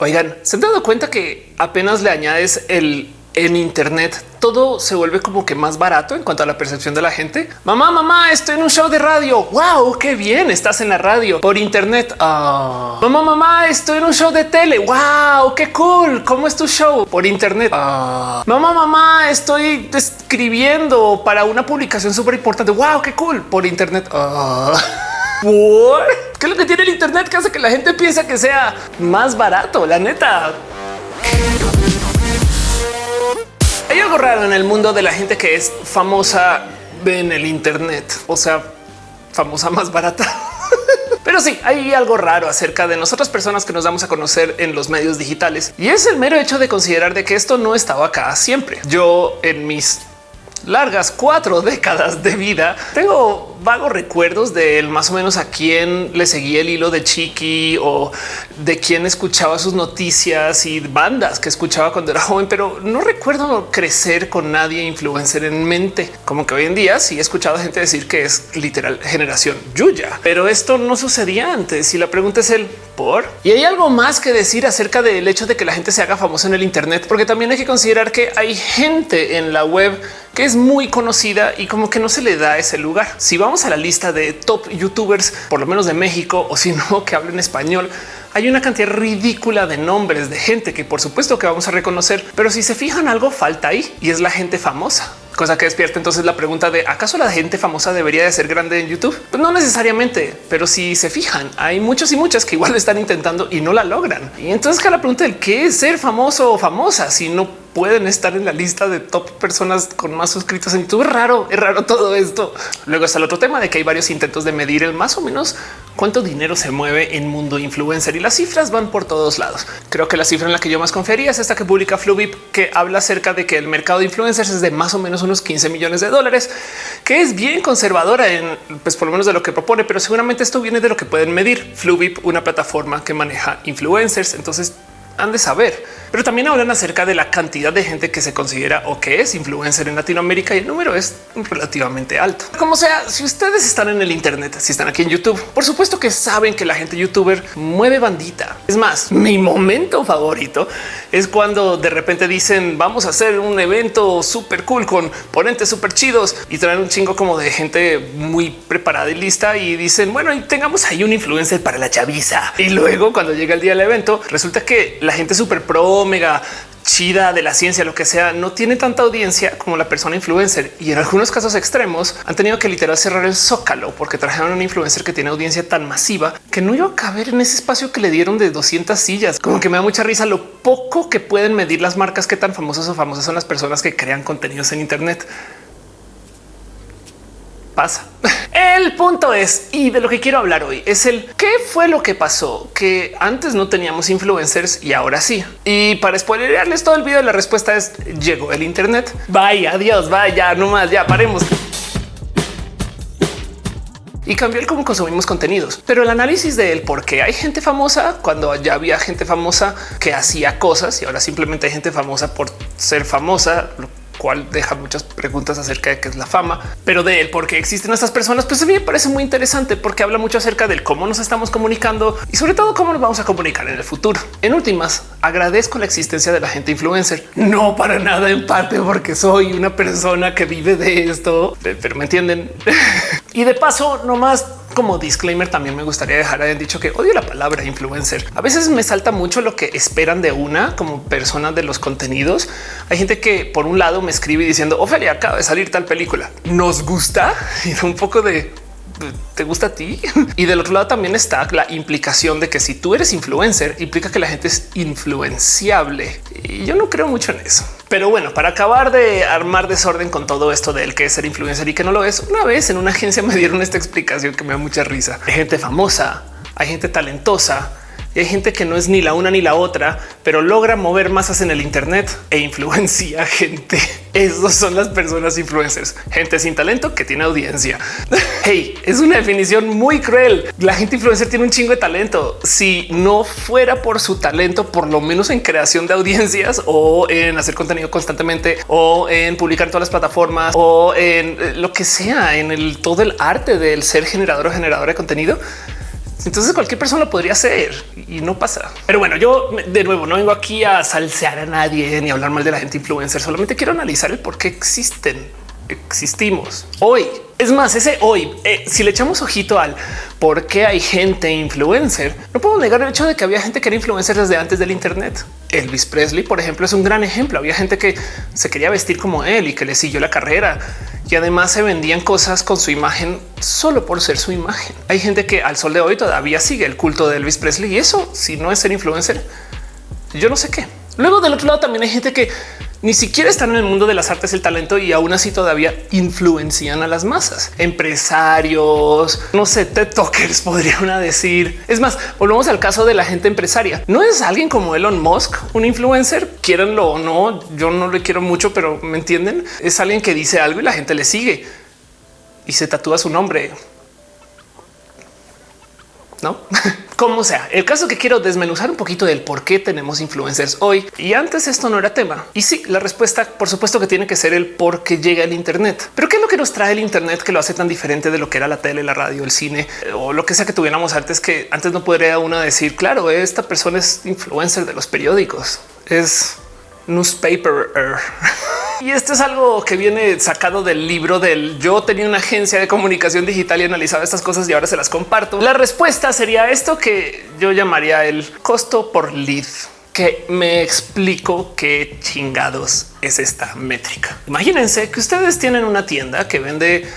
Oigan, ¿se han dado cuenta que apenas le añades el en Internet todo se vuelve como que más barato en cuanto a la percepción de la gente. Mamá, mamá, estoy en un show de radio. Wow, qué bien. Estás en la radio por Internet. Ah. Mamá, mamá, estoy en un show de tele. Wow, qué cool. ¿Cómo es tu show por Internet? Ah. Mamá, mamá, estoy escribiendo para una publicación súper importante. Wow, qué cool por Internet. Ah. ¿Qué es lo que tiene el Internet que hace que la gente piensa que sea más barato? La neta. Hay algo raro en el mundo de la gente que es famosa en el Internet, o sea, famosa más barata. Pero sí, hay algo raro acerca de nosotras personas que nos damos a conocer en los medios digitales y es el mero hecho de considerar de que esto no estaba acá siempre. Yo en mis largas cuatro décadas de vida tengo vagos recuerdos de él, más o menos a quién le seguía el hilo de Chiqui o de quién escuchaba sus noticias y bandas que escuchaba cuando era joven, pero no recuerdo crecer con nadie influencer en mente. Como que hoy en día sí he escuchado a gente decir que es literal generación Yuya, pero esto no sucedía antes. Y la pregunta es el por. Y hay algo más que decir acerca del hecho de que la gente se haga famosa en el Internet, porque también hay que considerar que hay gente en la web es muy conocida y como que no se le da ese lugar. Si vamos vamos a la lista de top youtubers, por lo menos de México, o si no, que hablen español, hay una cantidad ridícula de nombres de gente que por supuesto que vamos a reconocer, pero si se fijan algo falta ahí y es la gente famosa cosa que despierta entonces la pregunta de acaso la gente famosa debería de ser grande en YouTube? Pues no necesariamente, pero si se fijan, hay muchos y muchas que igual están intentando y no la logran. Y entonces que la pregunta del qué es ser famoso o famosa si no pueden estar en la lista de top personas con más suscritos en YouTube. Raro, es raro todo esto. Luego está el otro tema de que hay varios intentos de medir el más o menos cuánto dinero se mueve en mundo influencer y las cifras van por todos lados. Creo que la cifra en la que yo más confiaría es esta que publica Fluvip, que habla acerca de que el mercado de influencers es de más o menos unos 15 millones de dólares, que es bien conservadora en pues por lo menos de lo que propone, pero seguramente esto viene de lo que pueden medir. Fluvip, una plataforma que maneja influencers. Entonces han de saber, pero también hablan acerca de la cantidad de gente que se considera o que es influencer en Latinoamérica y el número es relativamente alto. Como sea, si ustedes están en el Internet, si están aquí en YouTube, por supuesto que saben que la gente youtuber mueve bandita. Es más, mi momento favorito es cuando de repente dicen vamos a hacer un evento súper cool con ponentes súper chidos y traen un chingo como de gente muy preparada y lista y dicen bueno, y tengamos ahí un influencer para la chaviza. Y luego cuando llega el día del evento, resulta que la gente súper pro, mega chida de la ciencia, lo que sea, no tiene tanta audiencia como la persona influencer. Y en algunos casos extremos han tenido que literal cerrar el zócalo porque trajeron un influencer que tiene audiencia tan masiva que no iba a caber en ese espacio que le dieron de 200 sillas. Como que me da mucha risa lo poco que pueden medir las marcas, que tan famosas o famosas son las personas que crean contenidos en Internet pasa. El punto es, y de lo que quiero hablar hoy, es el qué fue lo que pasó, que antes no teníamos influencers y ahora sí. Y para spoilerarles todo el video, la respuesta es llegó el Internet. Vaya, adiós, vaya, no más, ya paremos y cambió el cómo consumimos contenidos. Pero el análisis de él, por qué hay gente famosa cuando ya había gente famosa que hacía cosas y ahora simplemente hay gente famosa por ser famosa, cual deja muchas preguntas acerca de qué es la fama, pero de él, por qué existen estas personas, pues a mí me parece muy interesante porque habla mucho acerca del cómo nos estamos comunicando y sobre todo cómo nos vamos a comunicar en el futuro. En últimas, agradezco la existencia de la gente influencer, no para nada en parte porque soy una persona que vive de esto, pero me entienden. y de paso, no más como disclaimer, también me gustaría dejar haber dicho que odio la palabra influencer. A veces me salta mucho lo que esperan de una como persona de los contenidos. Hay gente que por un lado me escribe diciendo Ofelia acaba de salir tal película. Nos gusta y un poco de te gusta a ti. Y del otro lado también está la implicación de que si tú eres influencer, implica que la gente es influenciable. Y yo no creo mucho en eso. Pero bueno, para acabar de armar desorden con todo esto del que es ser influencer y que no lo es, una vez en una agencia me dieron esta explicación que me da mucha risa. Hay gente famosa, hay gente talentosa, y hay gente que no es ni la una ni la otra, pero logra mover masas en el Internet e influencia gente. Esos son las personas influencers, gente sin talento que tiene audiencia. Hey, es una definición muy cruel. La gente influencer tiene un chingo de talento. Si no fuera por su talento, por lo menos en creación de audiencias o en hacer contenido constantemente o en publicar en todas las plataformas o en lo que sea, en el todo el arte del ser generador o generador de contenido Entonces cualquier persona lo podría hacer y no pasa. Pero bueno, yo de nuevo no vengo aquí a salsear a nadie ni hablar mal de la gente influencer. Solamente quiero analizar el por qué existen existimos hoy. Es más, ese hoy, eh, si le echamos ojito al por qué hay gente influencer, no puedo negar el hecho de que había gente que era influencer desde antes del Internet. Elvis Presley, por ejemplo, es un gran ejemplo. Había gente que se quería vestir como él y que le siguió la carrera y además se vendían cosas con su imagen solo por ser su imagen. Hay gente que al sol de hoy todavía sigue el culto de Elvis Presley y eso, si no es ser influencer, yo no sé qué. Luego del otro lado también hay gente que ni siquiera están en el mundo de las artes, el talento y aún así todavía influencian a las masas. Empresarios, no sé, TED Talkers podrían decir. Es más, volvemos al caso de la gente empresaria. No es alguien como Elon Musk, un influencer, quieranlo o no. Yo no le quiero mucho, pero me entienden. Es alguien que dice algo y la gente le sigue y se tatúa su nombre no como sea. El caso que quiero desmenuzar un poquito del por qué tenemos influencers hoy y antes esto no era tema. Y sí, la respuesta, por supuesto que tiene que ser el por qué llega el Internet. Pero qué es lo que nos trae el Internet que lo hace tan diferente de lo que era la tele, la radio, el cine eh, o lo que sea que tuviéramos antes, que antes no podría una decir, claro, esta persona es influencer de los periódicos, es newspaper. Y esto es algo que viene sacado del libro del yo tenía una agencia de comunicación digital y analizaba estas cosas y ahora se las comparto. La respuesta sería esto que yo llamaría el costo por lead que me explico qué chingados es esta métrica. Imagínense que ustedes tienen una tienda que vende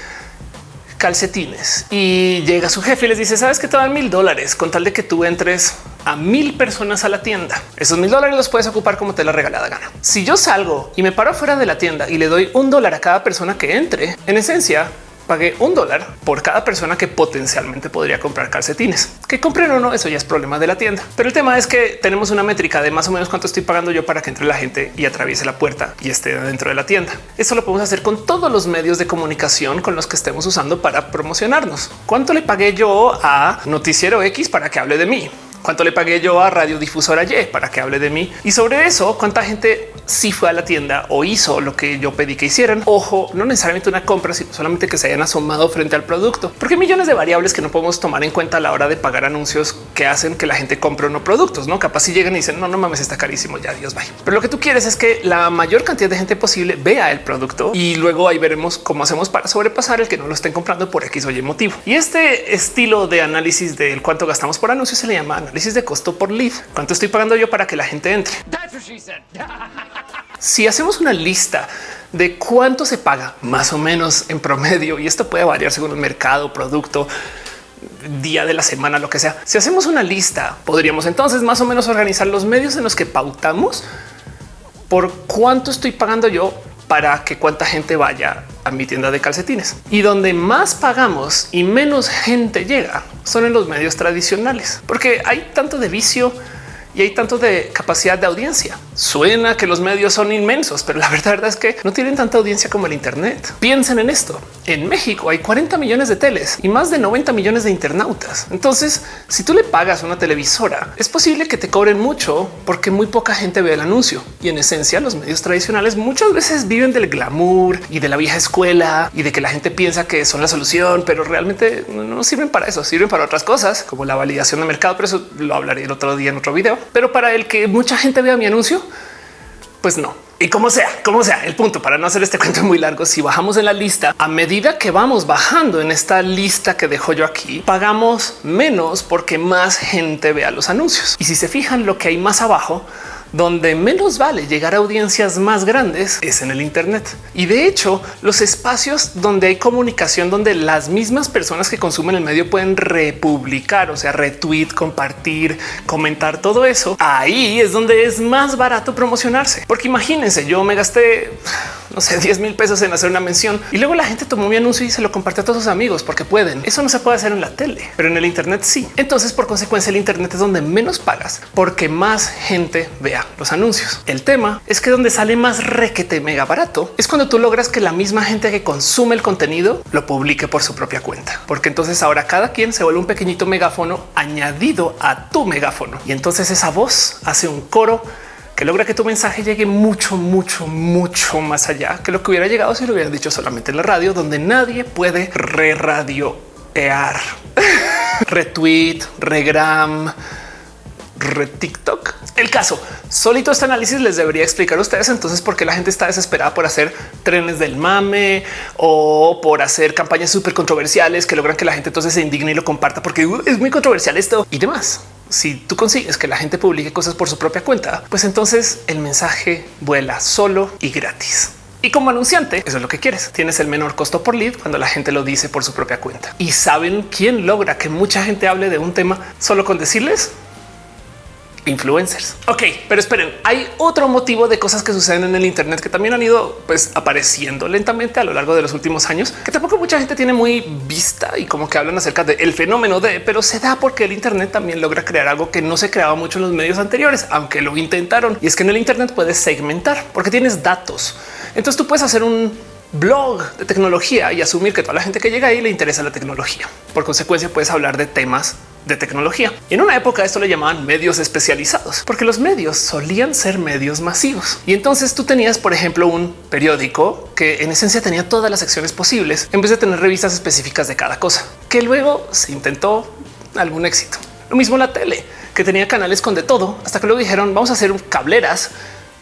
calcetines y llega su jefe y les dice, sabes que te dan mil dólares con tal de que tú entres a mil personas a la tienda. Esos mil dólares los puedes ocupar como te la regalada gana. Si yo salgo y me paro fuera de la tienda y le doy un dólar a cada persona que entre, en esencia pagué un dólar por cada persona que potencialmente podría comprar calcetines. Que compren o no, eso ya es problema de la tienda. Pero el tema es que tenemos una métrica de más o menos cuánto estoy pagando yo para que entre la gente y atraviese la puerta y esté dentro de la tienda. Eso lo podemos hacer con todos los medios de comunicación con los que estemos usando para promocionarnos. ¿Cuánto le pagué yo a Noticiero X para que hable de mí? Cuánto le pagué yo a radiodifusora Y para que hable de mí y sobre eso cuánta gente sí fue a la tienda o hizo lo que yo pedí que hicieran. Ojo, no necesariamente una compra, sino solamente que se hayan asomado frente al producto, porque hay millones de variables que no podemos tomar en cuenta a la hora de pagar anuncios que hacen que la gente compre o no productos. No capaz si llegan y dicen no, no mames, está carísimo. Ya Dios vaya. Pero lo que tú quieres es que la mayor cantidad de gente posible vea el producto y luego ahí veremos cómo hacemos para sobrepasar el que no lo estén comprando por X o Y motivo. Y este estilo de análisis del cuánto gastamos por anuncio se le llama análisis de costo por lead. Cuánto estoy pagando yo para que la gente entre. si hacemos una lista de cuánto se paga más o menos en promedio, y esto puede variar según el mercado, producto, día de la semana, lo que sea. Si hacemos una lista, podríamos entonces más o menos organizar los medios en los que pautamos por cuánto estoy pagando yo para que cuánta gente vaya a mi tienda de calcetines. Y donde más pagamos y menos gente llega son en los medios tradicionales, porque hay tanto de vicio y hay tanto de capacidad de audiencia. Suena que los medios son inmensos, pero la verdad es que no tienen tanta audiencia como el Internet. Piensen en esto. En México hay 40 millones de teles y más de 90 millones de internautas. Entonces, si tú le pagas una televisora, es posible que te cobren mucho porque muy poca gente ve el anuncio. Y en esencia, los medios tradicionales muchas veces viven del glamour y de la vieja escuela y de que la gente piensa que son la solución, pero realmente no sirven para eso, sirven para otras cosas como la validación de mercado. Pero eso lo hablaré el otro día en otro video. Pero para el que mucha gente vea mi anuncio, pues no. Y como sea, como sea, el punto para no hacer este cuento muy largo, si bajamos en la lista, a medida que vamos bajando en esta lista que dejo yo aquí, pagamos menos porque más gente vea los anuncios. Y si se fijan lo que hay más abajo, donde menos vale llegar a audiencias más grandes es en el Internet. Y de hecho, los espacios donde hay comunicación, donde las mismas personas que consumen el medio pueden republicar, o sea, retweet, compartir, comentar todo eso, ahí es donde es más barato promocionarse. Porque imagínense, yo me gasté, no sé, 10 mil pesos en hacer una mención y luego la gente tomó mi anuncio y se lo compartió a todos sus amigos porque pueden. Eso no se puede hacer en la tele, pero en el Internet sí. Entonces, por consecuencia, el Internet es donde menos pagas porque más gente vea los anuncios. El tema es que donde sale más requete mega barato es cuando tú logras que la misma gente que consume el contenido lo publique por su propia cuenta, porque entonces ahora cada quien se vuelve un pequeñito megáfono añadido a tu megáfono y entonces esa voz hace un coro que logra que tu mensaje llegue mucho, mucho, mucho más allá que lo que hubiera llegado si lo hubieran dicho solamente en la radio, donde nadie puede re radioear. retweet, regram, re TikTok. El caso solito este análisis les debería explicar a ustedes entonces por qué la gente está desesperada por hacer trenes del mame o por hacer campañas súper controversiales que logran que la gente entonces se indigne y lo comparta porque uh, es muy controversial esto y demás. Si tú consigues que la gente publique cosas por su propia cuenta, pues entonces el mensaje vuela solo y gratis. Y como anunciante, eso es lo que quieres. Tienes el menor costo por lead cuando la gente lo dice por su propia cuenta. Y saben quién logra que mucha gente hable de un tema solo con decirles influencers. Ok, pero esperen, hay otro motivo de cosas que suceden en el Internet que también han ido pues apareciendo lentamente a lo largo de los últimos años, que tampoco mucha gente tiene muy vista y como que hablan acerca del fenómeno de, pero se da porque el Internet también logra crear algo que no se creaba mucho en los medios anteriores, aunque lo intentaron. Y es que en el Internet puedes segmentar porque tienes datos. Entonces tú puedes hacer un blog de tecnología y asumir que toda la gente que llega ahí le interesa la tecnología. Por consecuencia, puedes hablar de temas de tecnología. En una época esto le llamaban medios especializados, porque los medios solían ser medios masivos. Y entonces tú tenías, por ejemplo, un periódico que en esencia tenía todas las secciones posibles, en vez de tener revistas específicas de cada cosa, que luego se intentó algún éxito. Lo mismo la tele, que tenía canales con de todo, hasta que luego dijeron vamos a hacer cableras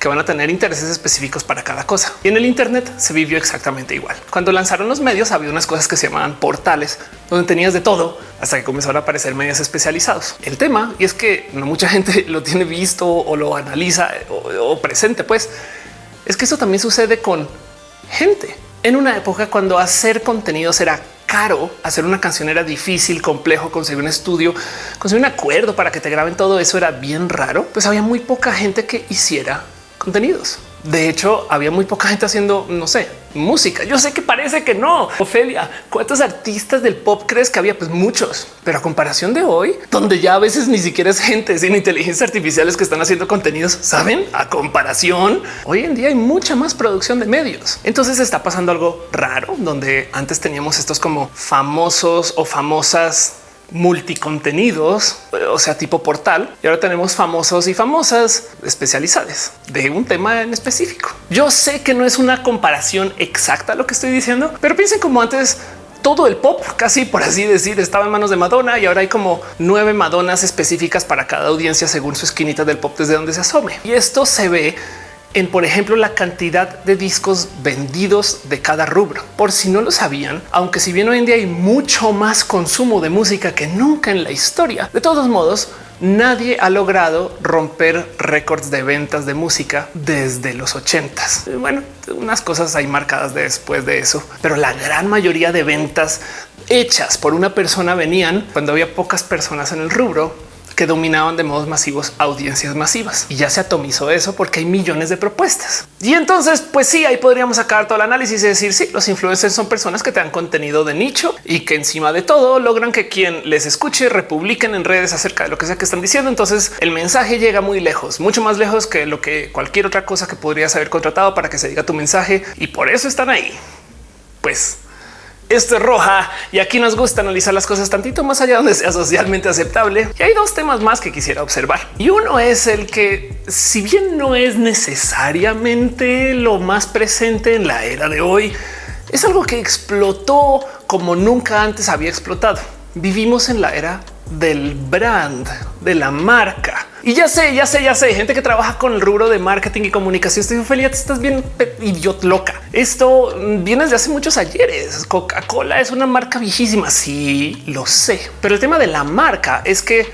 que van a tener intereses específicos para cada cosa. Y en el Internet se vivió exactamente igual. Cuando lanzaron los medios había unas cosas que se llamaban portales, donde tenías de todo hasta que comenzaron a aparecer medios especializados. El tema y es que no mucha gente lo tiene visto o lo analiza o, presente, pues es que eso también sucede con gente en una época cuando hacer contenidos era caro, hacer una canción era difícil, complejo, conseguir un estudio, conseguir un acuerdo para que te graben todo eso era bien raro, pues había muy poca gente que hiciera contenidos. De hecho, había muy poca gente haciendo, no sé, música. Yo sé que parece que no. Ofelia, ¿cuántos artistas del pop crees que había? Pues muchos, pero a comparación de hoy, donde ya a veces ni siquiera es gente sin inteligencia artificiales que están haciendo contenidos, saben? A comparación, hoy en día hay mucha más producción de medios. Entonces está pasando algo raro donde antes teníamos estos como famosos o famosas multicontenidos, o sea, tipo portal. Y ahora tenemos famosos y famosas especializadas de un tema en específico. Yo sé que no es una comparación exacta lo que estoy diciendo, pero piensen como antes todo el pop, casi por así decir, estaba en manos de Madonna y ahora hay como nueve Madonas específicas para cada audiencia según su esquinita del pop desde donde se asome. Y esto se ve en, por ejemplo, la cantidad de discos vendidos de cada rubro. Por si no lo sabían, aunque si bien hoy en día hay mucho más consumo de música que nunca en la historia, de todos modos, nadie ha logrado romper récords de ventas de música desde los ochentas. Bueno, unas cosas hay marcadas después de eso, pero la gran mayoría de ventas hechas por una persona venían cuando había pocas personas en el rubro que dominaban de modos masivos audiencias masivas y ya se atomizó eso porque hay millones de propuestas. Y entonces, pues sí, ahí podríamos sacar todo el análisis y decir sí, los influencers son personas que te dan contenido de nicho y que encima de todo logran que quien les escuche republiquen en redes acerca de lo que sea que están diciendo. Entonces el mensaje llega muy lejos, mucho más lejos que lo que cualquier otra cosa que podrías haber contratado para que se diga tu mensaje y por eso están ahí. Pues esto es roja y aquí nos gusta analizar las cosas tantito más allá donde sea socialmente aceptable. Y hay dos temas más que quisiera observar. Y uno es el que, si bien no es necesariamente lo más presente en la era de hoy, es algo que explotó como nunca antes había explotado. Vivimos en la era del brand, de la marca. Y ya sé, ya sé, ya sé, gente que trabaja con el rubro de marketing y comunicación. Estoy feliz, estás bien idiot loca. Esto viene desde hace muchos ayeres. Coca-Cola es una marca viejísima. Sí, lo sé. Pero el tema de la marca es que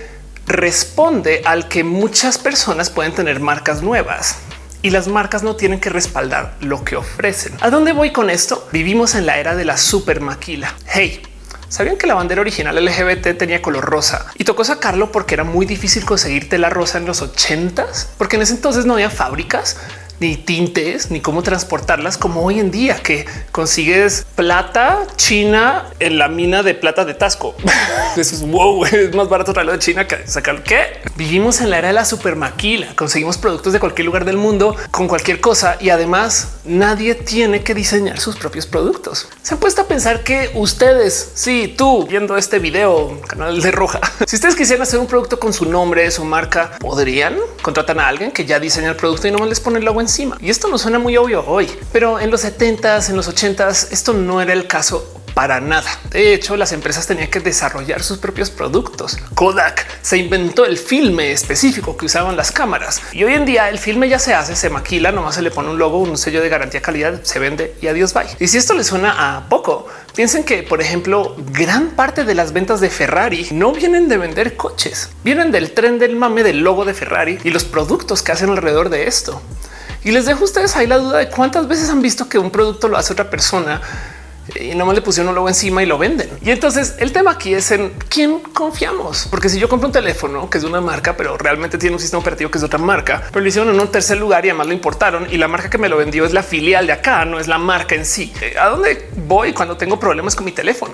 responde al que muchas personas pueden tener marcas nuevas y las marcas no tienen que respaldar lo que ofrecen. ¿A dónde voy con esto? Vivimos en la era de la super maquila. Hey, ¿Sabían que la bandera original LGBT tenía color rosa y tocó sacarlo porque era muy difícil conseguir tela rosa en los ochentas? Porque en ese entonces no había fábricas ni tintes, ni cómo transportarlas como hoy en día que consigues plata china en la mina de plata de Tasco. Eso es wow, es más barato traerlo de China que sacar que vivimos en la era de la supermaquila. Conseguimos productos de cualquier lugar del mundo con cualquier cosa y además nadie tiene que diseñar sus propios productos. Se han puesto a pensar que ustedes, si tú viendo este video, canal de roja, si ustedes quisieran hacer un producto con su nombre, su marca, podrían contratar a alguien que ya diseña el producto y no les pone el logo encima. Y esto no suena muy obvio hoy, pero en los 70s, en los 80s, esto no era el caso para nada. De hecho, las empresas tenían que desarrollar sus propios productos. Kodak se inventó el filme específico que usaban las cámaras y hoy en día el filme ya se hace, se maquila, nomás se le pone un logo, un sello de garantía calidad, se vende y adiós bye. Y si esto le suena a poco, piensen que, por ejemplo, gran parte de las ventas de Ferrari no vienen de vender coches, vienen del tren del mame del logo de Ferrari y los productos que hacen alrededor de esto. Y les dejo a ustedes ahí la duda de cuántas veces han visto que un producto lo hace otra persona y no más le pusieron un logo encima y lo venden. Y entonces el tema aquí es en quién confiamos, porque si yo compro un teléfono que es de una marca, pero realmente tiene un sistema operativo que es de otra marca, pero lo hicieron en un tercer lugar y además lo importaron y la marca que me lo vendió es la filial de acá, no es la marca en sí. Eh, ¿A dónde voy cuando tengo problemas con mi teléfono?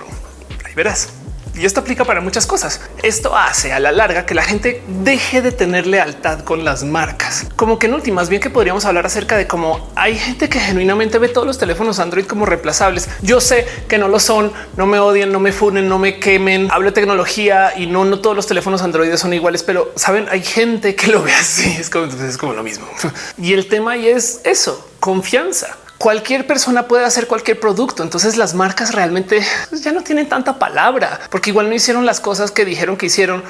Ahí verás. Y esto aplica para muchas cosas. Esto hace a la larga que la gente deje de tener lealtad con las marcas. Como que en últimas, bien que podríamos hablar acerca de cómo hay gente que genuinamente ve todos los teléfonos Android como reemplazables. Yo sé que no lo son, no me odien, no me funen, no me quemen. Hablo de tecnología y no, no todos los teléfonos Android son iguales, pero saben, hay gente que lo ve así. Es como, es como lo mismo. Y el tema ahí es eso, confianza cualquier persona puede hacer cualquier producto. Entonces las marcas realmente ya no tienen tanta palabra porque igual no hicieron las cosas que dijeron que hicieron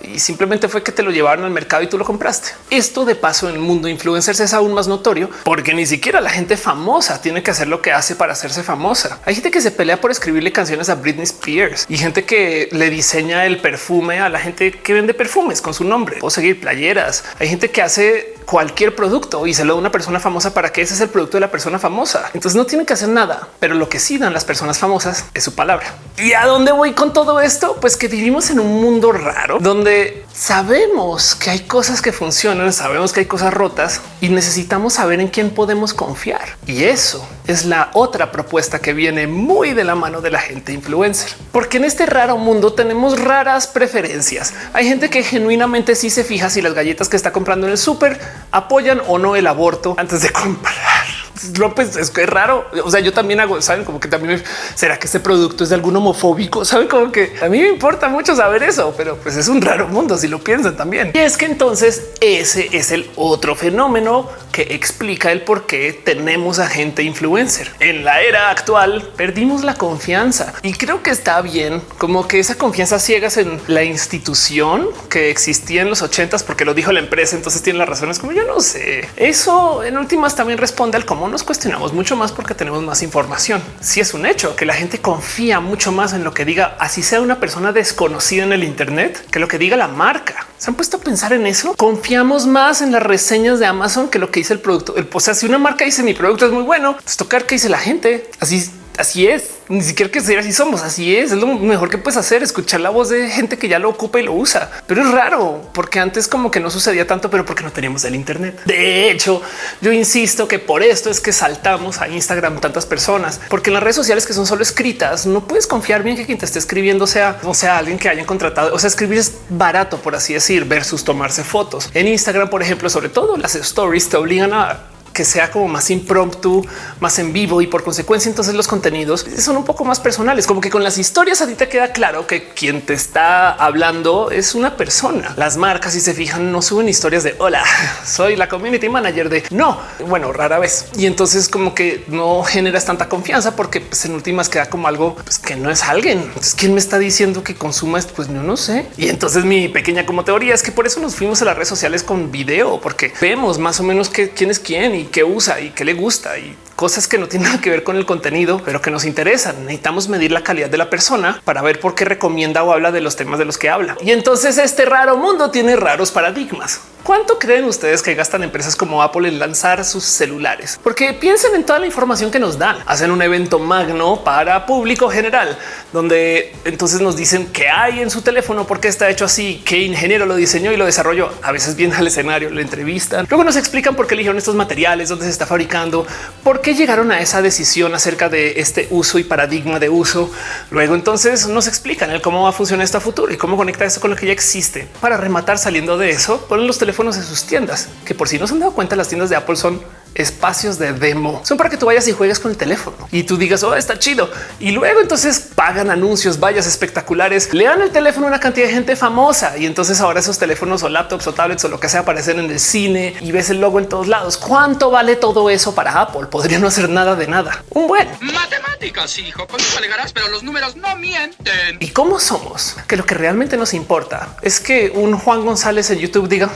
y simplemente fue que te lo llevaron al mercado y tú lo compraste. Esto de paso en el mundo influencers es aún más notorio porque ni siquiera la gente famosa tiene que hacer lo que hace para hacerse famosa. Hay gente que se pelea por escribirle canciones a Britney Spears y gente que le diseña el perfume a la gente que vende perfumes con su nombre o seguir playeras. Hay gente que hace cualquier producto y se lo da una persona famosa para que ese es el producto de la persona famosa. Entonces no tienen que hacer nada, pero lo que sí dan las personas famosas es su palabra. ¿Y a dónde voy con todo esto? Pues que vivimos en un mundo raro donde sabemos que hay cosas que funcionan, sabemos que hay cosas rotas y necesitamos saber en quién podemos confiar. Y eso es la otra propuesta que viene muy de la mano de la gente influencer, porque en este raro mundo tenemos raras preferencias. Hay gente que genuinamente sí se fija si las galletas que está comprando en el súper apoyan o no el aborto antes de comprar. López es que es raro. O sea, yo también hago, saben como que también será que este producto es de algún homofóbico. Saben como que a mí me importa mucho saber eso, pero pues es un raro mundo si lo piensan también. Y es que entonces ese es el otro fenómeno que explica el por qué tenemos a gente influencer. En la era actual perdimos la confianza y creo que está bien como que esa confianza ciegas en la institución que existía en los ochentas porque lo dijo la empresa. Entonces tiene las razones como yo no sé. Eso en últimas también responde al cómo nos cuestionamos mucho más porque tenemos más información. Si es un hecho que la gente confía mucho más en lo que diga, así sea una persona desconocida en el Internet, que lo que diga la marca. ¿Se han puesto a pensar en eso? Confiamos más en las reseñas de Amazon que lo que dice el producto. O sea, si una marca dice mi producto es muy bueno, pues tocar que dice la gente. Así así es. Ni siquiera que sea así somos. Así es. Es lo mejor que puedes hacer, escuchar la voz de gente que ya lo ocupa y lo usa. Pero es raro porque antes como que no sucedía tanto, pero porque no teníamos el Internet. De hecho, yo insisto que por esto es que saltamos a Instagram tantas personas, porque en las redes sociales que son solo escritas, no puedes confiar bien que quien te esté escribiendo sea, o sea, alguien que hayan contratado. O sea, escribir es barato, por así decir, versus tomarse fotos en Instagram, por ejemplo, sobre todo las stories te obligan a que sea como más impromptu, más en vivo y por consecuencia entonces los contenidos son un poco más personales, como que con las historias a ti te queda claro que quien te está hablando es una persona. Las marcas si se fijan no suben historias de hola, soy la community manager de no, bueno, rara vez. Y entonces como que no generas tanta confianza porque pues, en últimas queda como algo pues, que no es alguien. Entonces, ¿quién me está diciendo que consuma esto? Pues no, no sé. Y entonces mi pequeña como teoría es que por eso nos fuimos a las redes sociales con video, porque vemos más o menos que quién es quién qué usa y qué le gusta y cosas que no tienen nada que ver con el contenido, pero que nos interesan. Necesitamos medir la calidad de la persona para ver por qué recomienda o habla de los temas de los que habla. Y entonces este raro mundo tiene raros paradigmas. ¿Cuánto creen ustedes que gastan empresas como Apple en lanzar sus celulares? Porque piensen en toda la información que nos dan. Hacen un evento magno para público general, donde entonces nos dicen qué hay en su teléfono, por qué está hecho así, qué ingeniero lo diseñó y lo desarrolló. A veces vienen al escenario, lo entrevistan. Luego nos explican por qué eligieron estos materiales, dónde se está fabricando, por qué llegaron a esa decisión acerca de este uso y paradigma de uso. Luego entonces nos explican el cómo va a funcionar esto a futuro y cómo conecta esto con lo que ya existe. Para rematar saliendo de eso, ponen los teléfonos en sus tiendas, que por si no se han dado cuenta, las tiendas de Apple son espacios de demo son para que tú vayas y juegues con el teléfono y tú digas, oh, está chido. Y luego entonces pagan anuncios, vallas espectaculares, le dan el teléfono a una cantidad de gente famosa y entonces ahora esos teléfonos o laptops o tablets o lo que sea aparecen en el cine y ves el logo en todos lados. ¿Cuánto vale todo eso para Apple? Podría no hacer nada de nada. Un buen matemáticas, hijo. Con alegarás, pero los números no mienten. ¿Y cómo somos? Que lo que realmente nos importa es que un Juan González en YouTube diga,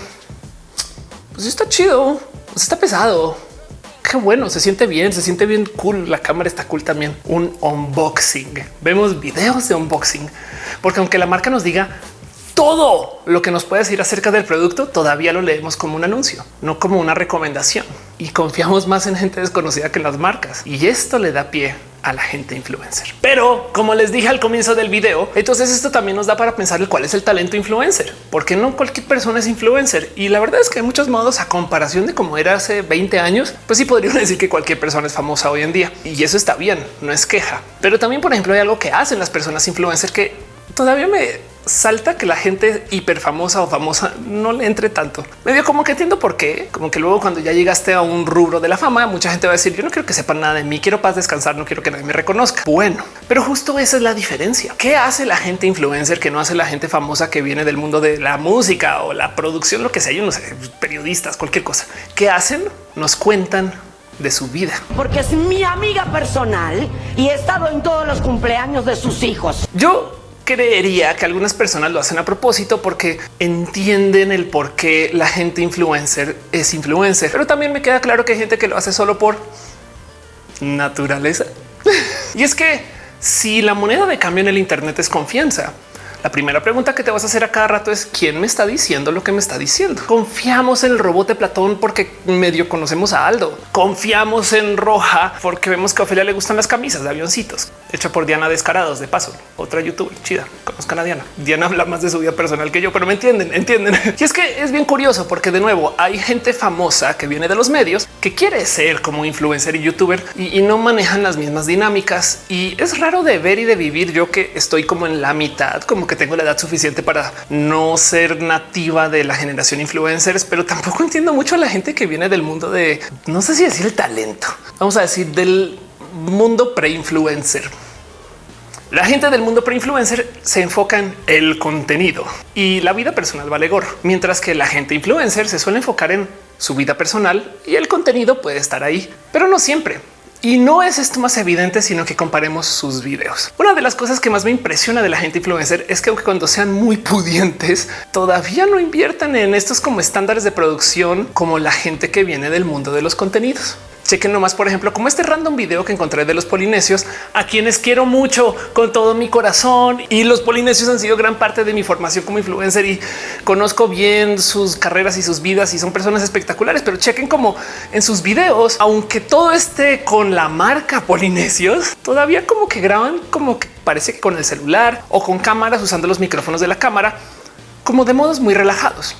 pues está chido, pues está pesado, qué bueno, se siente bien, se siente bien cool. La cámara está cool también. Un unboxing. Vemos videos de unboxing, porque aunque la marca nos diga todo lo que nos puede decir acerca del producto, todavía lo leemos como un anuncio, no como una recomendación. Y confiamos más en gente desconocida que en las marcas. Y esto le da pie a la gente influencer. Pero como les dije al comienzo del video, entonces esto también nos da para pensar el cuál es el talento influencer, porque no cualquier persona es influencer. Y la verdad es que hay muchos modos a comparación de cómo era hace 20 años, pues sí podrían decir que cualquier persona es famosa hoy en día y eso está bien, no es queja. Pero también, por ejemplo, hay algo que hacen las personas influencer que todavía me salta que la gente hiper famosa o famosa no le entre tanto. Medio como que entiendo por qué, como que luego cuando ya llegaste a un rubro de la fama, mucha gente va a decir yo no quiero que sepan nada de mí, quiero paz, descansar, no quiero que nadie me reconozca. Bueno, pero justo esa es la diferencia. ¿Qué hace la gente influencer que no hace la gente famosa que viene del mundo de la música o la producción, lo que sea? Yo no sé, periodistas, cualquier cosa. ¿Qué hacen? Nos cuentan de su vida. Porque es mi amiga personal y he estado en todos los cumpleaños de sus hijos. Yo creería que algunas personas lo hacen a propósito porque entienden el por qué la gente influencer es influencer. Pero también me queda claro que hay gente que lo hace solo por naturaleza. y es que si la moneda de cambio en el Internet es confianza, la primera pregunta que te vas a hacer a cada rato es quién me está diciendo lo que me está diciendo. Confiamos en el robot de Platón porque medio conocemos a Aldo. Confiamos en Roja porque vemos que a Ofelia le gustan las camisas de avioncitos hecha por Diana Descarados de paso, otra youtuber chida. Conozcan a Diana. Diana habla más de su vida personal que yo, pero me entienden, entienden. Y es que es bien curioso porque de nuevo hay gente famosa que viene de los medios que quiere ser como influencer y youtuber y, y no manejan las mismas dinámicas. Y es raro de ver y de vivir yo que estoy como en la mitad, como que tengo la edad suficiente para no ser nativa de la generación influencers, pero tampoco entiendo mucho a la gente que viene del mundo de no sé si decir el talento, vamos a decir del mundo pre-influencer. La gente del mundo pre-influencer se enfoca en el contenido y la vida personal vale gorro, mientras que la gente influencer se suele enfocar en su vida personal y el contenido puede estar ahí, pero no siempre. Y no es esto más evidente, sino que comparemos sus videos. Una de las cosas que más me impresiona de la gente influencer es que aunque cuando sean muy pudientes, todavía no inviertan en estos como estándares de producción como la gente que viene del mundo de los contenidos. Chequen nomás, por ejemplo, como este random video que encontré de los polinesios, a quienes quiero mucho con todo mi corazón. Y los polinesios han sido gran parte de mi formación como influencer y conozco bien sus carreras y sus vidas y son personas espectaculares. Pero chequen como en sus videos, aunque todo esté con la marca polinesios, todavía como que graban como que parece que con el celular o con cámaras usando los micrófonos de la cámara, como de modos muy relajados.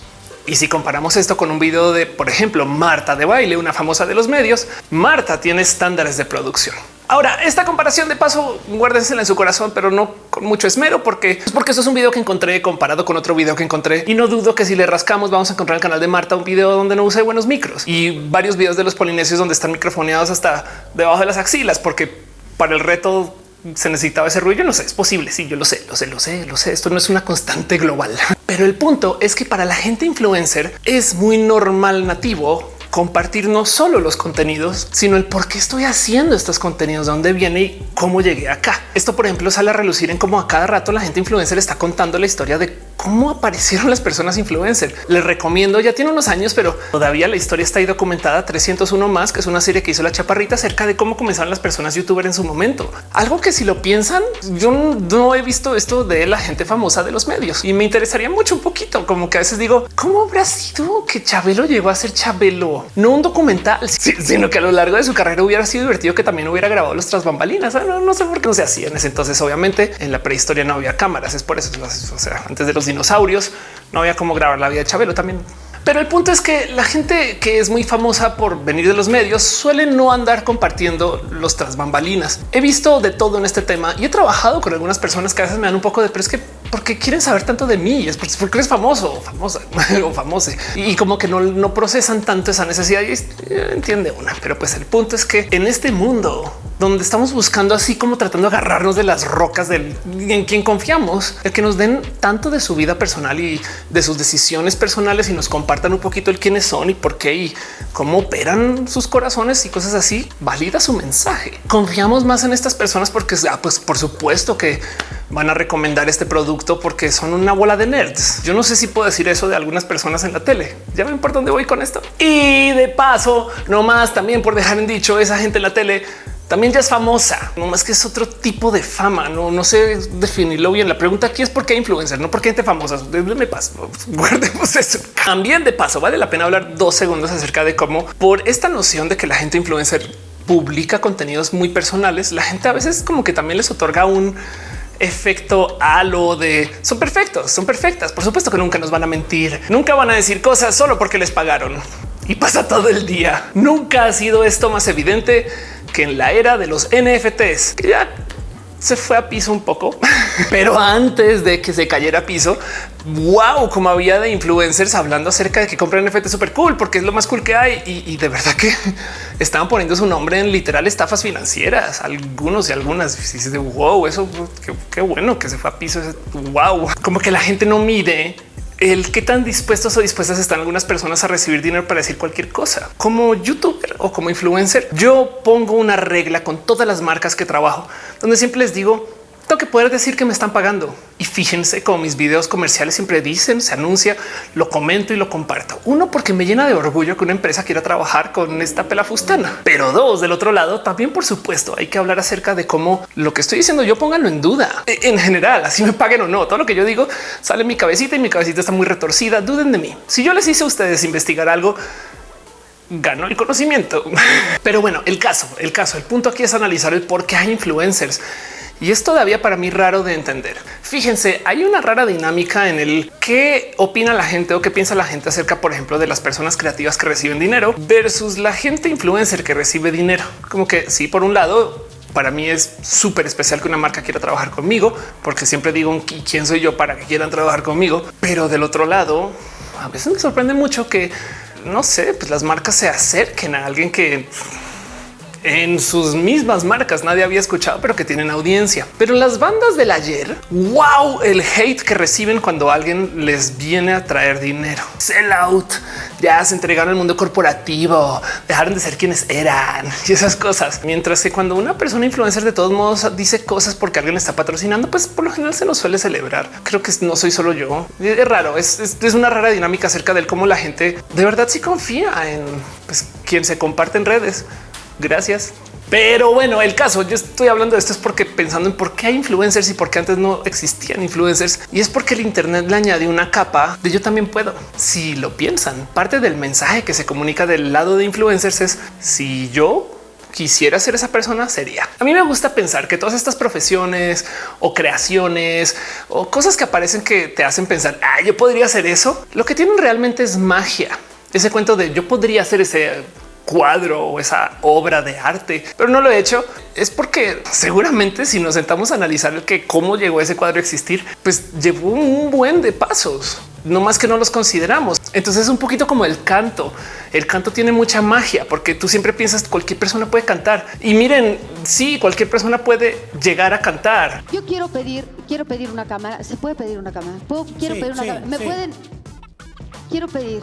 Y si comparamos esto con un video de, por ejemplo, Marta de baile, una famosa de los medios, Marta tiene estándares de producción. Ahora, esta comparación de paso, guárdensela en su corazón, pero no con mucho esmero, porque es porque es un video que encontré comparado con otro video que encontré y no dudo que si le rascamos vamos a encontrar el canal de Marta un video donde no use buenos micros y varios videos de los polinesios donde están microfoneados hasta debajo de las axilas, porque para el reto se necesitaba ese ruido. no sé, es posible. Sí, yo lo sé, lo sé, lo sé, lo sé. Esto no es una constante global, pero el punto es que para la gente influencer es muy normal nativo compartir no solo los contenidos, sino el por qué estoy haciendo estos contenidos, de dónde viene y cómo llegué acá. Esto, por ejemplo, sale a relucir en cómo a cada rato la gente influencer está contando la historia de cómo aparecieron las personas influencer. Les recomiendo, ya tiene unos años, pero todavía la historia está ahí documentada 301 más, que es una serie que hizo la chaparrita acerca de cómo comenzaron las personas youtuber en su momento. Algo que si lo piensan, yo no he visto esto de la gente famosa de los medios y me interesaría mucho un poquito, como que a veces digo, ¿cómo habrá sido que Chabelo llegó a ser Chabelo? no un documental, sino que a lo largo de su carrera hubiera sido divertido que también hubiera grabado los tras bambalinas. Ah, no, sé por qué no se hacía en ese entonces. Obviamente en la prehistoria no había cámaras, es por eso. O sea, antes de los dinosaurios no había cómo grabar la vida de Chabelo también Pero el punto es que la gente que es muy famosa por venir de los medios suele no andar compartiendo los tras bambalinas. He visto de todo en este tema y he trabajado con algunas personas que a veces me dan un poco de, pero es que porque quieren saber tanto de mí es porque eres famoso o famosa o famosa y como que no, no procesan tanto esa necesidad y eh, entiende una. Pero pues el punto es que en este mundo donde estamos buscando así como tratando de agarrarnos de las rocas del en quien confiamos, el que nos den tanto de su vida personal y de sus decisiones personales y nos compartan un poquito el quiénes son y por qué y cómo operan sus corazones y cosas así, valida su mensaje. Confiamos más en estas personas porque ah, pues por supuesto que van a recomendar este producto porque son una bola de nerds. Yo no sé si puedo decir eso de algunas personas en la tele. Ya ven por dónde voy con esto. Y de paso, no más también por dejar en dicho esa gente en la tele también ya es famosa, no más que es otro tipo de fama. No, no sé definirlo bien. La pregunta aquí es por qué influencer, no por qué gente famosa. Me paso, guardemos eso. También de paso, vale la pena hablar dos segundos acerca de cómo por esta noción de que la gente influencer publica contenidos muy personales, la gente a veces como que también les otorga un efecto halo de son perfectos, son perfectas. Por supuesto que nunca nos van a mentir, nunca van a decir cosas solo porque les pagaron y pasa todo el día. Nunca ha sido esto más evidente que en la era de los NFTs, que ya se fue a piso un poco, pero antes de que se cayera a piso, wow, como había de influencers hablando acerca de que compran NFT súper cool porque es lo más cool que hay. Y, de verdad que estaban poniendo su nombre en literal estafas financieras, algunos y algunas. Y de wow, eso qué, qué bueno que se fue a piso. Wow, como que la gente no mide el qué tan dispuestos o dispuestas están algunas personas a recibir dinero para decir cualquier cosa. Como youtuber o como influencer, yo pongo una regla con todas las marcas que trabajo, donde siempre les digo, tengo que poder decir que me están pagando. Y fíjense como mis videos comerciales siempre dicen, se anuncia, lo comento y lo comparto. Uno, porque me llena de orgullo que una empresa quiera trabajar con esta pelafustana. Pero dos, del otro lado, también por supuesto hay que hablar acerca de cómo lo que estoy diciendo yo pónganlo en duda. E, en general, así me paguen o no. Todo lo que yo digo sale en mi cabecita y mi cabecita está muy retorcida. Duden de mí. Si yo les hice a ustedes investigar algo, ganó el conocimiento. Pero bueno, el caso, el caso, el punto aquí es analizar el por qué hay influencers y es todavía para mí raro de entender. Fíjense, hay una rara dinámica en el qué opina la gente o qué piensa la gente acerca, por ejemplo, de las personas creativas que reciben dinero versus la gente influencer que recibe dinero. Como que sí, por un lado, para mí es súper especial que una marca quiera trabajar conmigo, porque siempre digo quién soy yo para que quieran trabajar conmigo. Pero del otro lado, a veces me sorprende mucho que no sé, pues las marcas se acerquen a alguien que en sus mismas marcas nadie había escuchado, pero que tienen audiencia. Pero las bandas del ayer, wow, el hate que reciben cuando alguien les viene a traer dinero. Sell out, ya se entregaron al mundo corporativo, dejaron de ser quienes eran y esas cosas. Mientras que cuando una persona influencer de todos modos dice cosas porque alguien está patrocinando, pues por lo general se nos suele celebrar. Creo que no soy solo yo. Es raro, es, una rara dinámica acerca del cómo la gente de verdad sí confía en pues, quien se comparte en redes. Gracias. Pero bueno, el caso, yo estoy hablando de esto es porque pensando en por qué hay influencers y por qué antes no existían influencers. Y es porque el Internet le añade una capa de yo también puedo. Si lo piensan, parte del mensaje que se comunica del lado de influencers es si yo quisiera ser esa persona sería. A mí me gusta pensar que todas estas profesiones o creaciones o cosas que aparecen que te hacen pensar, ah, yo podría hacer eso. Lo que tienen realmente es magia. Ese cuento de yo podría hacer ese cuadro o esa obra de arte, pero no lo he hecho. Es porque seguramente si nos sentamos a analizar el que cómo llegó ese cuadro a existir, pues llevó un buen de pasos, no más que no los consideramos. Entonces es un poquito como el canto. El canto tiene mucha magia porque tú siempre piensas cualquier persona puede cantar y miren, sí, cualquier persona puede llegar a cantar. Yo quiero pedir, quiero pedir una cámara. Se puede pedir una cámara. quiero pedir una cámara. Me pueden. Quiero pedir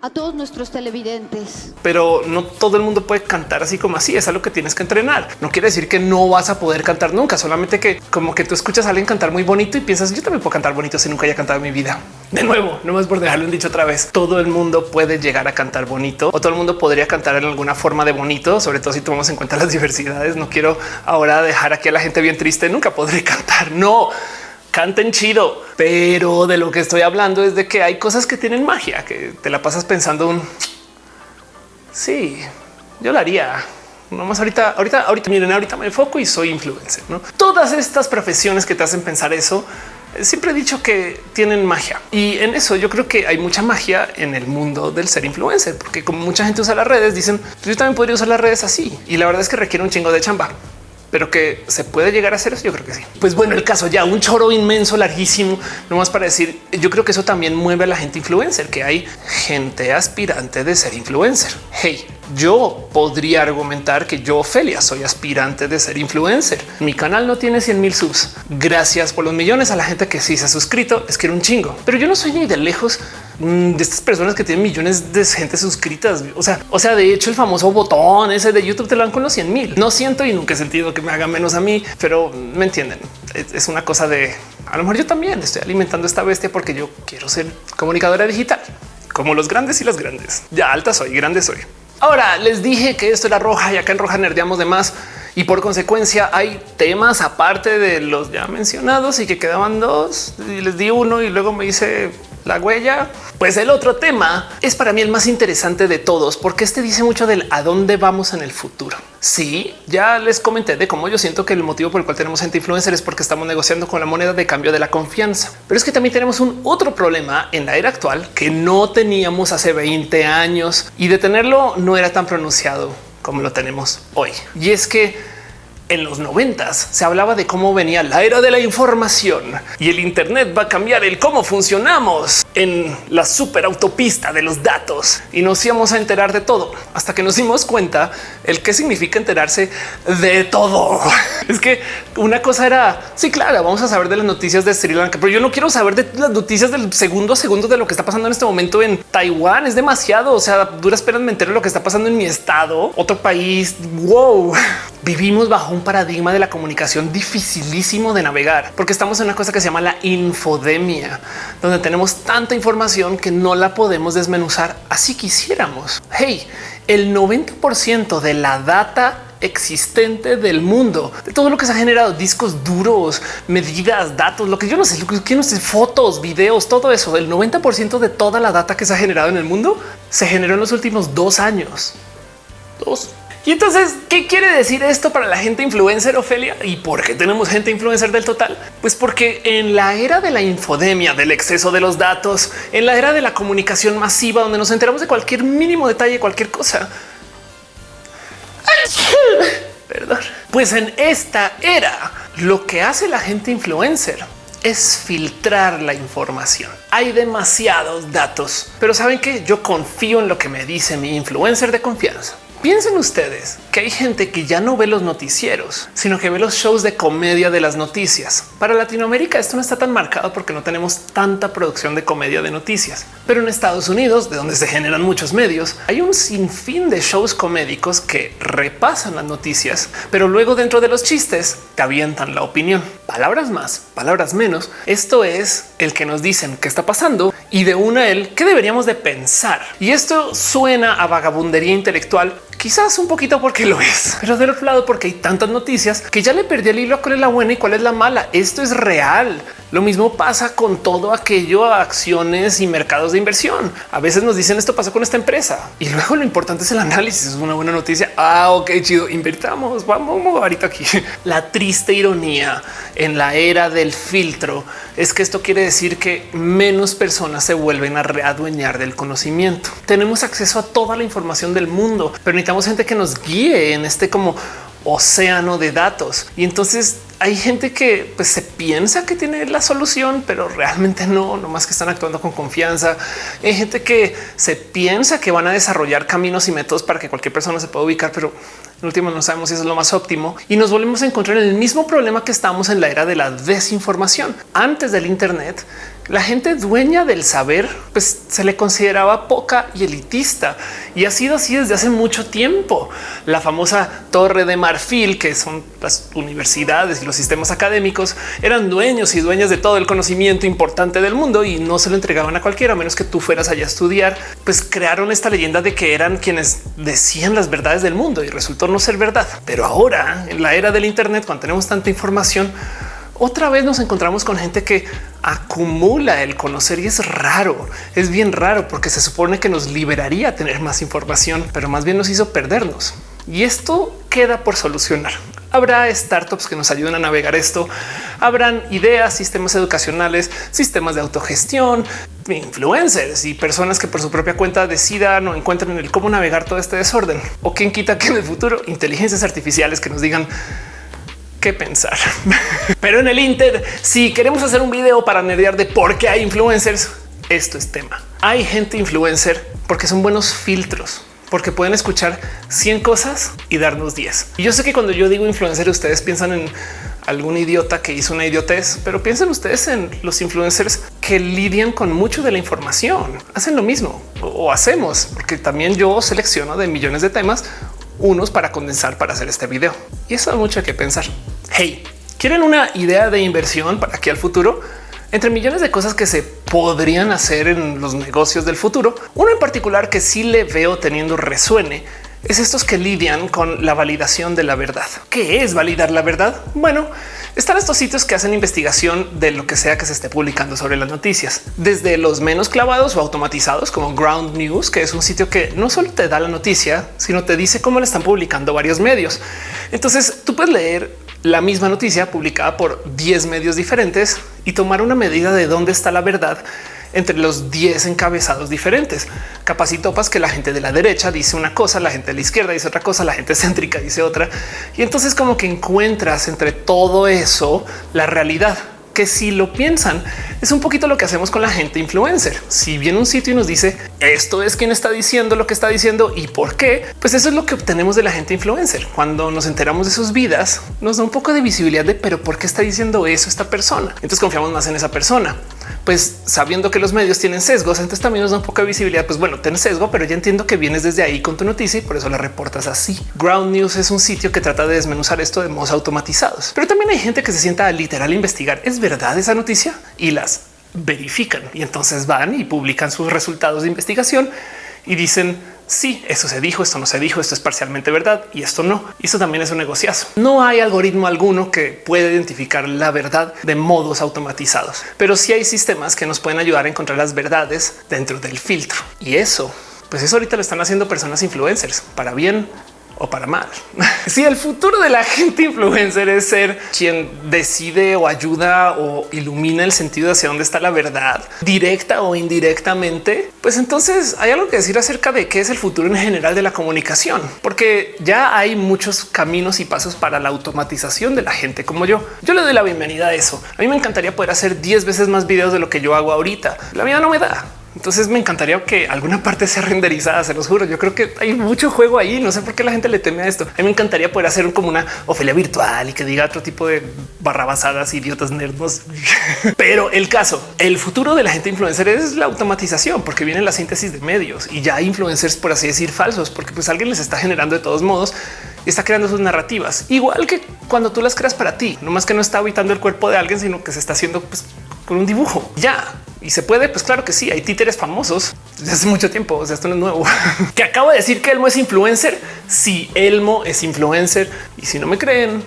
a todos nuestros televidentes. Pero no todo el mundo puede cantar así como así. Es algo que tienes que entrenar. No quiere decir que no vas a poder cantar nunca, solamente que como que tú escuchas a alguien cantar muy bonito y piensas yo también puedo cantar bonito si nunca haya cantado en mi vida. De nuevo, no más por dejarlo en dicho otra vez. Todo el mundo puede llegar a cantar bonito o todo el mundo podría cantar en alguna forma de bonito, sobre todo si tomamos en cuenta las diversidades. No quiero ahora dejar aquí a la gente bien triste. Nunca podré cantar. No canten chido, pero de lo que estoy hablando es de que hay cosas que tienen magia, que te la pasas pensando un sí, yo lo haría. No más ahorita, ahorita, ahorita miren, ahorita me enfoco y soy influencer. ¿no? Todas estas profesiones que te hacen pensar eso siempre he dicho que tienen magia y en eso yo creo que hay mucha magia en el mundo del ser influencer, porque como mucha gente usa las redes, dicen pues yo también podría usar las redes así y la verdad es que requiere un chingo de chamba pero que se puede llegar a hacer eso. Yo creo que sí. Pues bueno, el caso ya un choro inmenso, larguísimo, no más para decir. Yo creo que eso también mueve a la gente influencer, que hay gente aspirante de ser influencer. Hey, yo podría argumentar que yo, Ophelia, soy aspirante de ser influencer. Mi canal no tiene 100 mil subs. Gracias por los millones a la gente que sí se ha suscrito. Es que era un chingo, pero yo no soy ni de lejos de estas personas que tienen millones de gente suscritas. O sea, o sea, de hecho, el famoso botón ese de YouTube te lo dan con los 100 mil. No siento y nunca he sentido que me haga menos a mí, pero me entienden. Es una cosa de a lo mejor yo también estoy alimentando esta bestia porque yo quiero ser comunicadora digital como los grandes y las grandes. Ya alta soy, grande soy. Ahora les dije que esto era roja y acá en roja nerdeamos de más y por consecuencia hay temas aparte de los ya mencionados y que quedaban dos y les di uno y luego me hice la huella. Pues el otro tema es para mí el más interesante de todos, porque este dice mucho del a dónde vamos en el futuro. Sí, ya les comenté de cómo yo siento que el motivo por el cual tenemos gente influencer es porque estamos negociando con la moneda de cambio de la confianza. Pero es que también tenemos un otro problema en la era actual que no teníamos hace 20 años y de tenerlo no era tan pronunciado como lo tenemos hoy. Y es que en los noventas se hablaba de cómo venía la era de la información y el Internet va a cambiar el cómo funcionamos en la superautopista de los datos y nos íbamos a enterar de todo hasta que nos dimos cuenta el qué significa enterarse de todo. Es que una cosa era sí, claro, vamos a saber de las noticias de Sri Lanka, pero yo no quiero saber de las noticias del segundo a segundo de lo que está pasando en este momento en Taiwán. Es demasiado. O sea, duras penas me entero de lo que está pasando en mi estado, otro país. Wow, vivimos bajo un paradigma de la comunicación dificilísimo de navegar, porque estamos en una cosa que se llama la infodemia, donde tenemos tanta información que no la podemos desmenuzar así quisiéramos. Hey, el 90% de la data existente del mundo, de todo lo que se ha generado, discos duros, medidas, datos, lo que yo no sé, lo que no sé, fotos, videos, todo eso, el 90% de toda la data que se ha generado en el mundo se generó en los últimos dos años. Dos. Y entonces, ¿qué quiere decir esto para la gente influencer, Ofelia? ¿Y por qué tenemos gente influencer del total? Pues porque en la era de la infodemia, del exceso de los datos, en la era de la comunicación masiva, donde nos enteramos de cualquier mínimo detalle, cualquier cosa, Perdón. Pues en esta era, lo que hace la gente influencer es filtrar la información. Hay demasiados datos, pero saben que yo confío en lo que me dice mi influencer de confianza. Piensen ustedes que hay gente que ya no ve los noticieros, sino que ve los shows de comedia de las noticias. Para Latinoamérica esto no está tan marcado porque no tenemos tanta producción de comedia de noticias. Pero en Estados Unidos, de donde se generan muchos medios, hay un sinfín de shows comédicos que repasan las noticias, pero luego dentro de los chistes te avientan la opinión. Palabras más, palabras menos. Esto es el que nos dicen qué está pasando y de una el que deberíamos de pensar. Y esto suena a vagabundería intelectual Quizás un poquito porque lo es, pero del otro lado porque hay tantas noticias que ya le perdí el hilo a cuál es la buena y cuál es la mala. Esto es real. Lo mismo pasa con todo aquello, acciones y mercados de inversión. A veces nos dicen esto pasó con esta empresa y luego lo importante es el análisis. Es una buena noticia. Ah, ok, chido. Invertamos. Vamos ahorita aquí. La triste ironía en la era del filtro es que esto quiere decir que menos personas se vuelven a readueñar del conocimiento. Tenemos acceso a toda la información del mundo, pero necesitamos gente que nos guíe en este como océano de datos. Y entonces hay gente que pues, se piensa que tiene la solución, pero realmente no, no más que están actuando con confianza. Hay gente que se piensa que van a desarrollar caminos y métodos para que cualquier persona se pueda ubicar, pero en último no sabemos si es lo más óptimo y nos volvemos a encontrar en el mismo problema que estamos en la era de la desinformación. Antes del Internet, la gente dueña del saber pues se le consideraba poca y elitista y ha sido así desde hace mucho tiempo. La famosa torre de marfil, que son las universidades y los sistemas académicos, eran dueños y dueñas de todo el conocimiento importante del mundo y no se lo entregaban a cualquiera, a menos que tú fueras allá a estudiar. Pues crearon esta leyenda de que eran quienes decían las verdades del mundo y resultó no ser verdad. Pero ahora, en la era del Internet, cuando tenemos tanta información, otra vez nos encontramos con gente que acumula el conocer y es raro, es bien raro porque se supone que nos liberaría tener más información, pero más bien nos hizo perdernos. Y esto queda por solucionar. Habrá startups que nos ayuden a navegar esto. Habrán ideas, sistemas educacionales, sistemas de autogestión, influencers y personas que por su propia cuenta decidan o encuentren el cómo navegar todo este desorden. O quien quita que en el futuro inteligencias artificiales que nos digan qué pensar. Pero en el Inter, si queremos hacer un video para nerdear de por qué hay influencers, esto es tema. Hay gente influencer porque son buenos filtros porque pueden escuchar 100 cosas y darnos 10. Y yo sé que cuando yo digo influencer, ustedes piensan en algún idiota que hizo una idiotez, pero piensen ustedes en los influencers que lidian con mucho de la información. Hacen lo mismo o hacemos, porque también yo selecciono de millones de temas unos para condensar para hacer este video. Y eso da mucho que pensar. Hey, ¿quieren una idea de inversión para aquí al futuro? Entre millones de cosas que se podrían hacer en los negocios del futuro, uno en particular que sí le veo teniendo resuene es estos que lidian con la validación de la verdad. ¿Qué es validar la verdad? Bueno, están estos sitios que hacen investigación de lo que sea que se esté publicando sobre las noticias, desde los menos clavados o automatizados como Ground News, que es un sitio que no solo te da la noticia, sino te dice cómo le están publicando varios medios. Entonces tú puedes leer la misma noticia publicada por 10 medios diferentes y tomar una medida de dónde está la verdad entre los 10 encabezados diferentes. Capacitopas que la gente de la derecha dice una cosa, la gente de la izquierda dice otra cosa, la gente céntrica dice otra. Y entonces como que encuentras entre todo eso la realidad que si lo piensan es un poquito lo que hacemos con la gente influencer. Si viene un sitio y nos dice esto es quien está diciendo lo que está diciendo y por qué, pues eso es lo que obtenemos de la gente influencer. Cuando nos enteramos de sus vidas, nos da un poco de visibilidad de pero por qué está diciendo eso esta persona. Entonces confiamos más en esa persona. Pues sabiendo que los medios tienen sesgos, entonces también nos da un poco de visibilidad. Pues bueno, ten sesgo, pero ya entiendo que vienes desde ahí con tu noticia y por eso la reportas así. Ground News es un sitio que trata de desmenuzar esto de modos automatizados, pero también hay gente que se sienta a literal investigar. Es verdad esa noticia y las verifican y entonces van y publican sus resultados de investigación y dicen sí, eso se dijo, esto no se dijo, esto es parcialmente verdad y esto no. Y eso también es un negociazo. No hay algoritmo alguno que pueda identificar la verdad de modos automatizados, pero sí hay sistemas que nos pueden ayudar a encontrar las verdades dentro del filtro. Y eso, pues eso ahorita lo están haciendo personas influencers para bien o para mal. si el futuro de la gente influencer es ser quien decide o ayuda o ilumina el sentido hacia dónde está la verdad directa o indirectamente, pues entonces hay algo que decir acerca de qué es el futuro en general de la comunicación, porque ya hay muchos caminos y pasos para la automatización de la gente como yo. Yo le doy la bienvenida a eso. A mí me encantaría poder hacer 10 veces más videos de lo que yo hago ahorita. La vida no me da. Entonces me encantaría que alguna parte sea renderizada, se los juro. Yo creo que hay mucho juego ahí. No sé por qué la gente le teme a esto. A mí me encantaría poder hacer como una Ofelia virtual y que diga otro tipo de barrabasadas, idiotas, nerdos. Pero el caso, el futuro de la gente influencer es la automatización, porque viene la síntesis de medios y ya influencers, por así decir, falsos, porque pues alguien les está generando de todos modos está creando sus narrativas, igual que cuando tú las creas para ti, no más que no está habitando el cuerpo de alguien, sino que se está haciendo pues, con un dibujo. Ya y se puede, pues claro que sí, hay títeres famosos desde hace mucho tiempo. O sea, esto no es nuevo. que acabo de decir que Elmo es influencer. Si Elmo es influencer y si no me creen,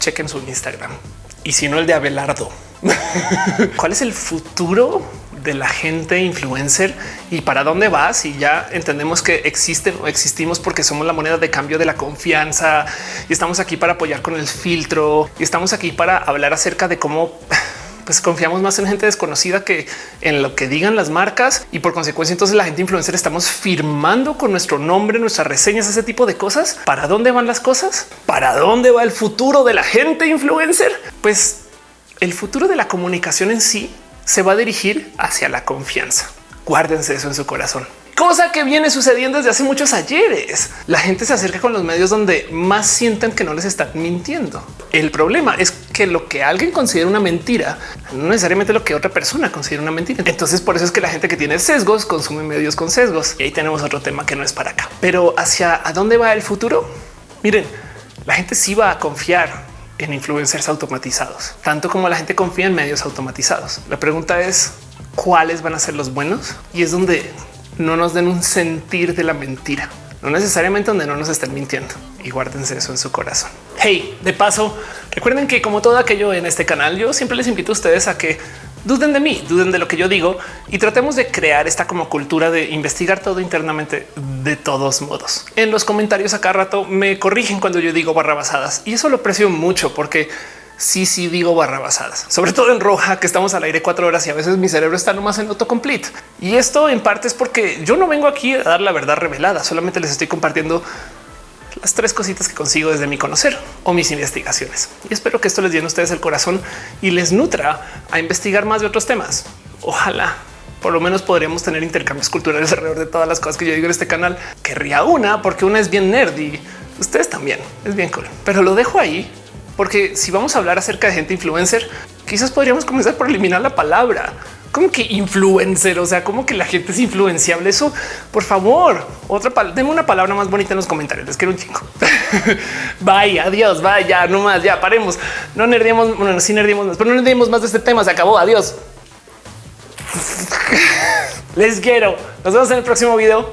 chequen su Instagram y si no el de Abelardo. ¿Cuál es el futuro de la gente influencer y para dónde va? Si ya entendemos que existen o existimos porque somos la moneda de cambio de la confianza y estamos aquí para apoyar con el filtro y estamos aquí para hablar acerca de cómo pues confiamos más en gente desconocida que en lo que digan las marcas y por consecuencia entonces la gente influencer estamos firmando con nuestro nombre, nuestras reseñas, ese tipo de cosas. ¿Para dónde van las cosas? ¿Para dónde va el futuro de la gente influencer? Pues el futuro de la comunicación en sí se va a dirigir hacia la confianza. Guárdense eso en su corazón cosa que viene sucediendo desde hace muchos ayeres. La gente se acerca con los medios donde más sienten que no les están mintiendo. El problema es que lo que alguien considera una mentira no necesariamente lo que otra persona considera una mentira. Entonces por eso es que la gente que tiene sesgos consume medios con sesgos. Y ahí tenemos otro tema que no es para acá. Pero hacia dónde va el futuro? Miren, la gente sí va a confiar en influencers automatizados, tanto como la gente confía en medios automatizados. La pregunta es cuáles van a ser los buenos y es donde no nos den un sentir de la mentira, no necesariamente donde no nos estén mintiendo y guárdense eso en su corazón. Hey, de paso, recuerden que como todo aquello en este canal, yo siempre les invito a ustedes a que duden de mí, duden de lo que yo digo y tratemos de crear esta como cultura de investigar todo internamente de todos modos. En los comentarios acá rato me corrigen cuando yo digo barrabasadas y eso lo aprecio mucho porque sí, sí digo barrabasadas, sobre todo en roja, que estamos al aire cuatro horas y a veces mi cerebro está nomás en autocomplete. Y esto en parte es porque yo no vengo aquí a dar la verdad revelada, solamente les estoy compartiendo las tres cositas que consigo desde mi conocer o mis investigaciones. Y espero que esto les llene a ustedes el corazón y les nutra a investigar más de otros temas. Ojalá por lo menos podríamos tener intercambios culturales alrededor de todas las cosas que yo digo en este canal. Querría una porque una es bien nerd y ustedes también es bien cool, pero lo dejo ahí porque si vamos a hablar acerca de gente influencer, quizás podríamos comenzar por eliminar la palabra. Como que influencer? O sea, como que la gente es influenciable. Eso, por favor, otra denme una palabra más bonita en los comentarios. Les quiero un chingo. Vaya, adiós, vaya, no más, ya paremos. No nerdemos, bueno, sí nerdemos más, pero no nerdemos más de este tema. Se acabó. Adiós. Les quiero. Nos vemos en el próximo video.